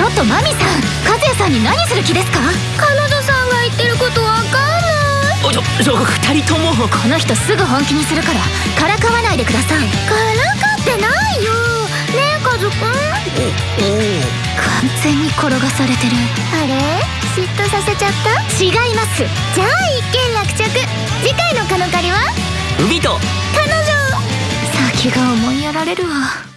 ちょっとマミさん和也さんに何する気ですか？彼女さんが言ってることわかんない。ちょちょ二人とも。この人すぐ本気にするから。からかわないでください。からかってないよ。ねえカズくん。完全に転がされてる。あれ？嫉妬させちゃった？違います。じゃあ一件落着。次回のカノカリは？海と彼女。先が思いやられるわ。